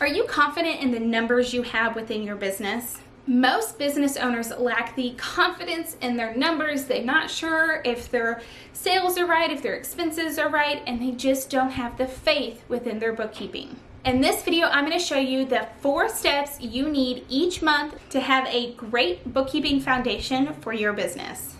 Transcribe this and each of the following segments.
Are you confident in the numbers you have within your business? Most business owners lack the confidence in their numbers. They're not sure if their sales are right, if their expenses are right, and they just don't have the faith within their bookkeeping. In this video, I'm going to show you the four steps you need each month to have a great bookkeeping foundation for your business.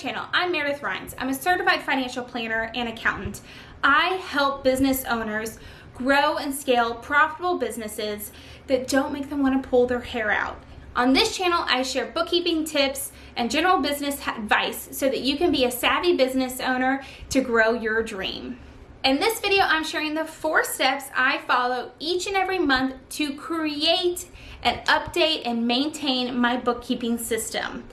Channel. I'm Meredith Rhines. I'm a certified financial planner and accountant. I help business owners grow and scale profitable businesses that don't make them want to pull their hair out. On this channel, I share bookkeeping tips and general business advice so that you can be a savvy business owner to grow your dream. In this video, I'm sharing the four steps I follow each and every month to create and update and maintain my bookkeeping system.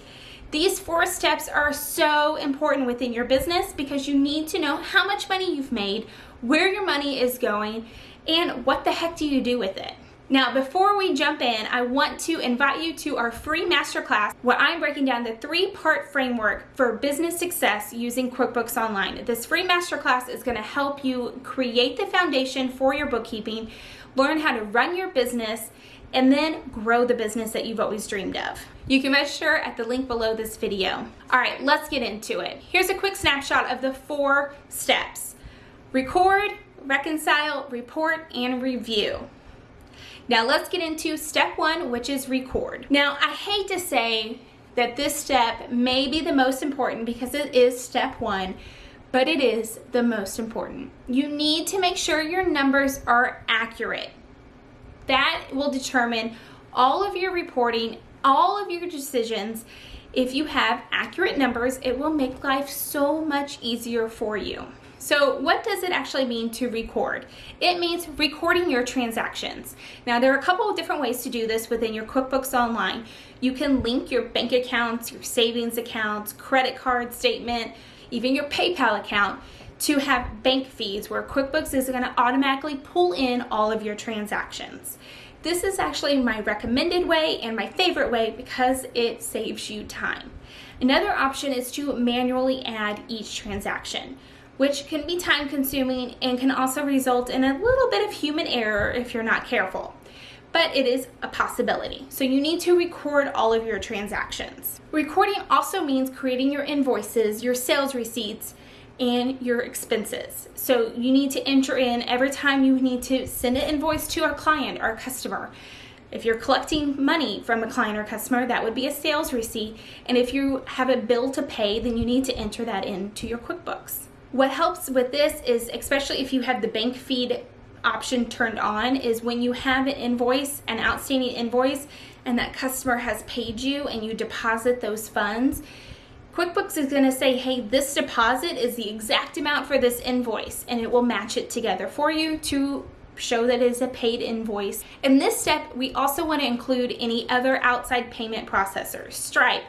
These four steps are so important within your business because you need to know how much money you've made, where your money is going, and what the heck do you do with it. Now, before we jump in, I want to invite you to our free masterclass where I'm breaking down the three-part framework for business success using QuickBooks Online. This free masterclass is gonna help you create the foundation for your bookkeeping, learn how to run your business, and then grow the business that you've always dreamed of. You can register at the link below this video. All right, let's get into it. Here's a quick snapshot of the four steps. Record, reconcile, report, and review. Now let's get into step one, which is record. Now I hate to say that this step may be the most important because it is step one, but it is the most important. You need to make sure your numbers are accurate. That will determine all of your reporting, all of your decisions. If you have accurate numbers, it will make life so much easier for you. So what does it actually mean to record? It means recording your transactions. Now there are a couple of different ways to do this within your QuickBooks Online. You can link your bank accounts, your savings accounts, credit card statement, even your PayPal account to have bank feeds where QuickBooks is going to automatically pull in all of your transactions. This is actually my recommended way and my favorite way because it saves you time. Another option is to manually add each transaction, which can be time consuming and can also result in a little bit of human error if you're not careful. But it is a possibility. So you need to record all of your transactions. Recording also means creating your invoices, your sales receipts, and your expenses. So you need to enter in every time you need to send an invoice to a client or a customer. If you're collecting money from a client or customer, that would be a sales receipt. And if you have a bill to pay, then you need to enter that into your QuickBooks. What helps with this is, especially if you have the bank feed option turned on, is when you have an invoice, an outstanding invoice, and that customer has paid you and you deposit those funds, QuickBooks is going to say, hey, this deposit is the exact amount for this invoice, and it will match it together for you to show that it is a paid invoice. In this step, we also want to include any other outside payment processors, Stripe,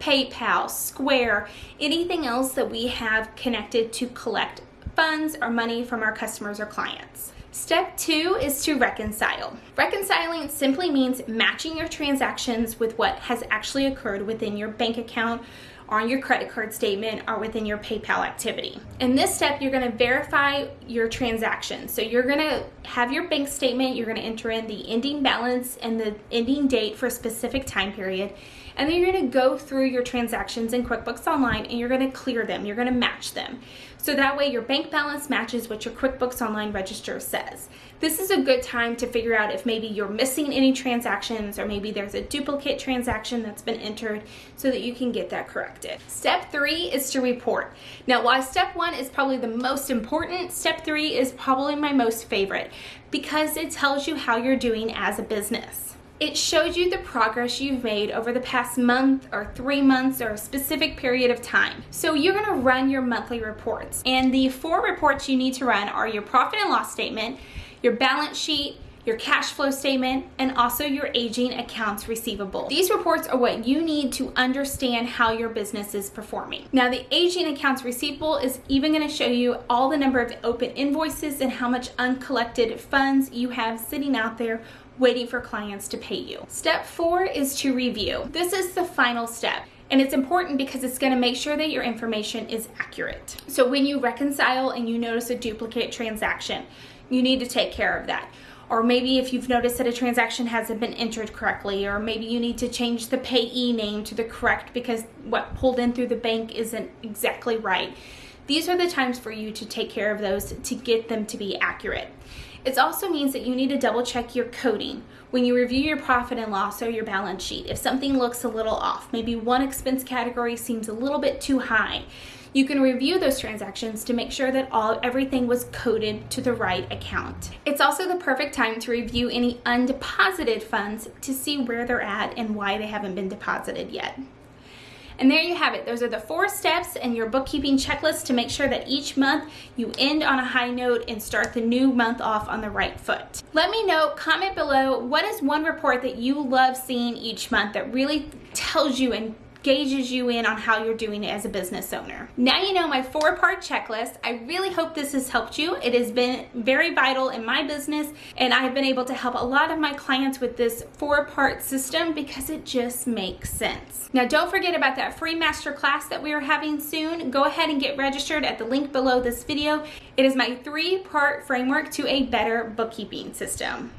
PayPal, Square, anything else that we have connected to collect funds or money from our customers or clients. Step two is to reconcile. Reconciling simply means matching your transactions with what has actually occurred within your bank account on your credit card statement or within your PayPal activity. In this step, you're gonna verify your transactions. So you're gonna have your bank statement, you're gonna enter in the ending balance and the ending date for a specific time period, and then you're gonna go through your transactions in QuickBooks Online and you're gonna clear them, you're gonna match them. So that way your bank balance matches what your QuickBooks Online register says. This is a good time to figure out if maybe you're missing any transactions or maybe there's a duplicate transaction that's been entered so that you can get that corrected. Step three is to report. Now while step one is probably the most important, step three is probably my most favorite because it tells you how you're doing as a business. It shows you the progress you've made over the past month or three months or a specific period of time. So you're gonna run your monthly reports. And the four reports you need to run are your profit and loss statement, your balance sheet, your cash flow statement, and also your aging accounts receivable. These reports are what you need to understand how your business is performing. Now the aging accounts receivable is even gonna show you all the number of open invoices and how much uncollected funds you have sitting out there waiting for clients to pay you. Step four is to review. This is the final step. And it's important because it's going to make sure that your information is accurate. So when you reconcile and you notice a duplicate transaction, you need to take care of that. Or maybe if you've noticed that a transaction hasn't been entered correctly, or maybe you need to change the payee name to the correct because what pulled in through the bank isn't exactly right. These are the times for you to take care of those to get them to be accurate. It also means that you need to double check your coding when you review your profit and loss or your balance sheet. If something looks a little off, maybe one expense category seems a little bit too high, you can review those transactions to make sure that all everything was coded to the right account. It's also the perfect time to review any undeposited funds to see where they're at and why they haven't been deposited yet. And there you have it. Those are the four steps in your bookkeeping checklist to make sure that each month you end on a high note and start the new month off on the right foot. Let me know, comment below, what is one report that you love seeing each month that really tells you and gauges you in on how you're doing as a business owner. Now you know my four part checklist. I really hope this has helped you. It has been very vital in my business and I have been able to help a lot of my clients with this four part system because it just makes sense. Now don't forget about that free master class that we are having soon. Go ahead and get registered at the link below this video. It is my three part framework to a better bookkeeping system.